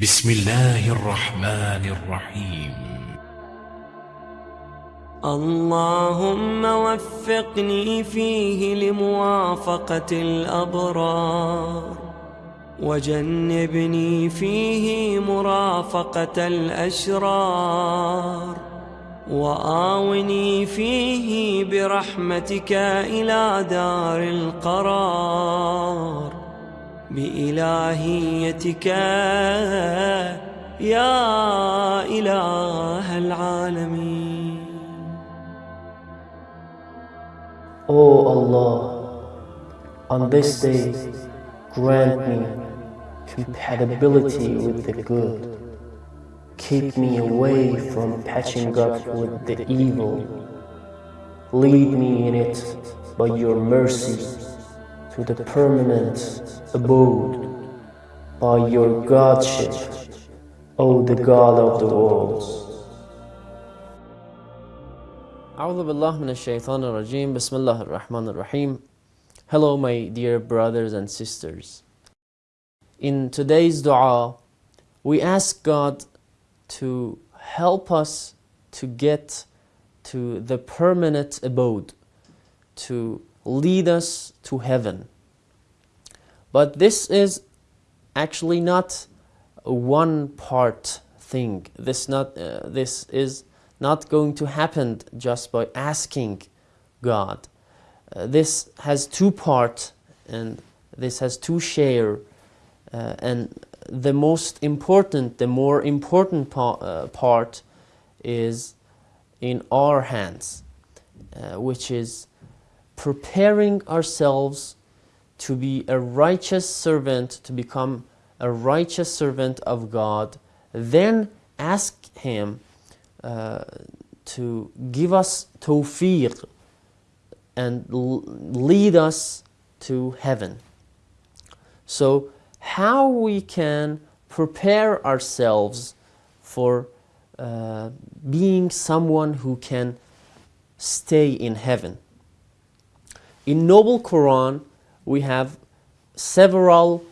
بسم الله الرحمن الرحيم. اللهم وفقني فيه لموافقة الأبرار وجنبني فيه مرافقة الأشرار وآوني فيه برحمتك إلى دار القرار. بإلهيتك يا إله العالمين O Allah, on this day, grant me compatibility with the good. Keep me away from patching up with the evil. Lead me in it by your mercy to the permanent abode by your Godship, O the God of the worlds. أعوذ بالله من الشيطان الرجيم بسم الله الرحمن الرحيم Hello my dear brothers and sisters In today's dua we ask God to help us to get to the permanent abode to lead us to heaven but this is actually not one part thing this not uh, this is not going to happen just by asking God. Uh, this has two parts and this has two share uh, and the most important, the more important pa uh, part is in our hands, uh, which is preparing ourselves to be a righteous servant, to become a righteous servant of God, then ask Him uh, to give us tawfiq and lead us to heaven. So how we can prepare ourselves for uh, being someone who can stay in heaven. In Noble Quran, we have several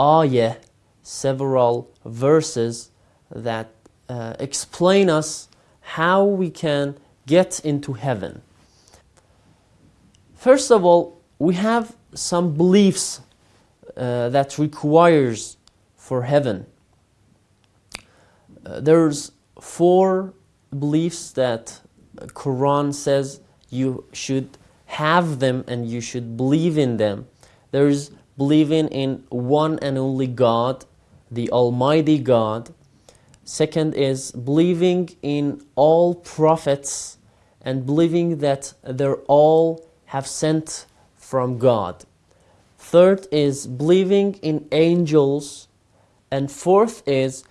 ayah, several verses that uh, explain us how we can get into heaven. First of all, we have some beliefs uh, that requires for heaven. Uh, there's four beliefs that Quran says you should have them and you should believe in them. There's believing in one and only God, the Almighty God. Second is believing in all prophets and believing that they're all have sent from God. Third is believing in angels. And fourth is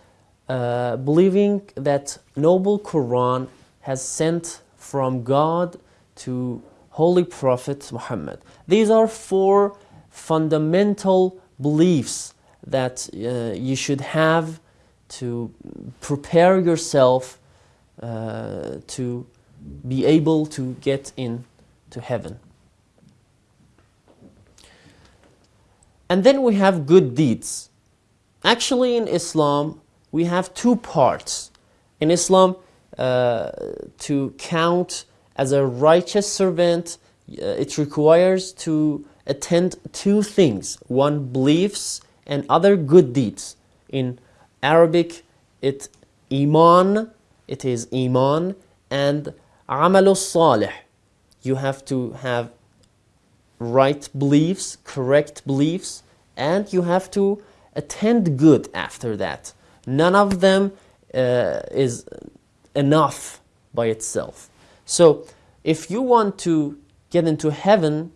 uh, believing that Noble Quran has sent from God to Holy Prophet Muhammad. These are four fundamental beliefs that uh, you should have to prepare yourself uh, to be able to get into heaven. And then we have good deeds. Actually in Islam, we have two parts. In Islam, uh, to count as a righteous servant, uh, it requires to attend two things. One, beliefs and other good deeds. In Arabic, it iman, it is iman, and amalus salih. You have to have right beliefs, correct beliefs, and you have to attend good after that. None of them uh, is enough by itself. So if you want to get into heaven,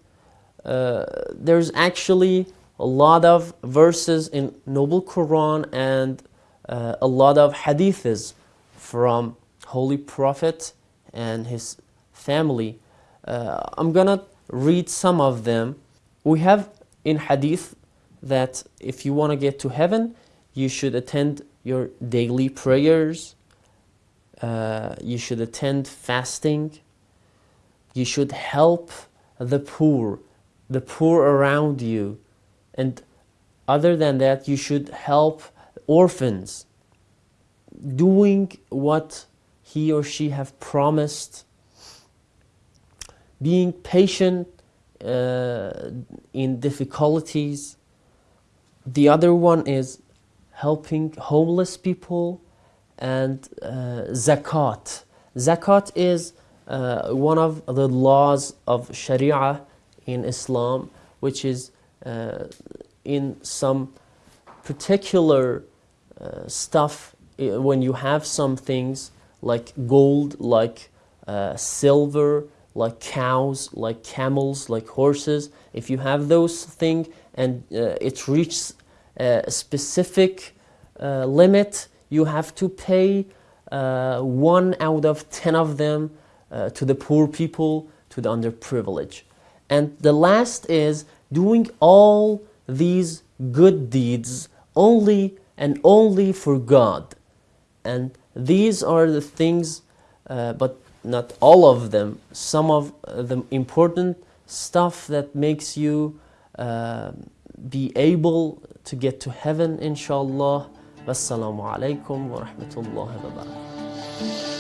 uh, there's actually a lot of verses in Noble Quran and uh, a lot of hadiths from Holy Prophet and his family. Uh, I'm gonna read some of them. We have in hadith that if you want to get to heaven, you should attend your daily prayers, uh, you should attend fasting, you should help the poor, the poor around you, and other than that, you should help orphans, doing what he or she have promised, being patient uh, in difficulties. The other one is helping homeless people and uh, zakat. Zakat is uh, one of the laws of Sharia in Islam, which is uh, in some particular uh, stuff when you have some things like gold, like uh, silver, like cows, like camels, like horses. If you have those things and uh, it reaches a specific uh, limit, you have to pay one out of ten of them uh, to the poor people, to the underprivileged. And the last is doing all these good deeds only and only for God. And these are the things, uh, but not all of them, some of the important stuff that makes you uh, be able to get to heaven, inshallah. Wassalamu alaikum wa rahmatullahi wa barakatuh.